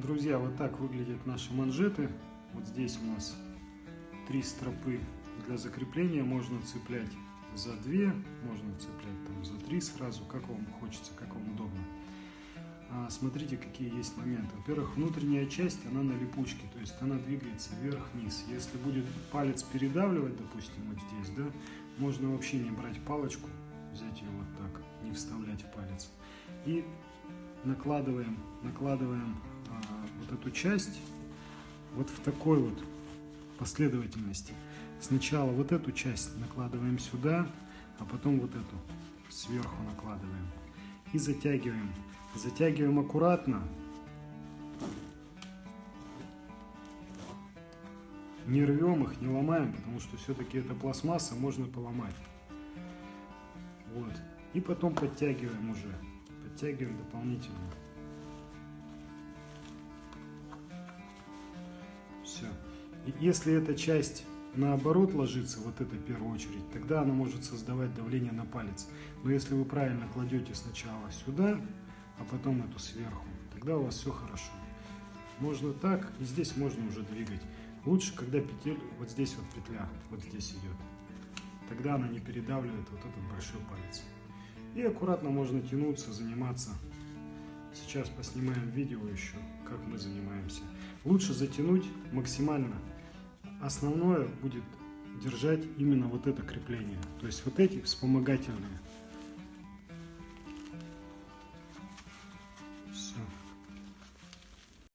Друзья, вот так выглядят наши манжеты. Вот здесь у нас три стропы для закрепления. Можно цеплять за две, можно цеплять там за три сразу, как вам хочется, как вам удобно. А, смотрите, какие есть моменты. Во-первых, внутренняя часть, она на липучке, то есть она двигается вверх-вниз. Если будет палец передавливать, допустим, вот здесь, да, можно вообще не брать палочку, взять ее вот так, не вставлять в палец. И накладываем, накладываем эту часть вот в такой вот последовательности. Сначала вот эту часть накладываем сюда, а потом вот эту сверху накладываем. И затягиваем. Затягиваем аккуратно. Не рвем их, не ломаем, потому что все-таки это пластмасса, можно поломать. Вот. И потом подтягиваем уже. Подтягиваем дополнительно. Если эта часть наоборот ложится, вот это в первую очередь, тогда она может создавать давление на палец. Но если вы правильно кладете сначала сюда, а потом эту сверху, тогда у вас все хорошо. Можно так, и здесь можно уже двигать. Лучше, когда петель, вот здесь вот петля, вот здесь идет. Тогда она не передавливает вот этот большой палец. И аккуратно можно тянуться, заниматься. Сейчас поснимаем видео еще, как мы занимаемся. Лучше затянуть максимально. Основное будет держать именно вот это крепление. То есть вот эти вспомогательные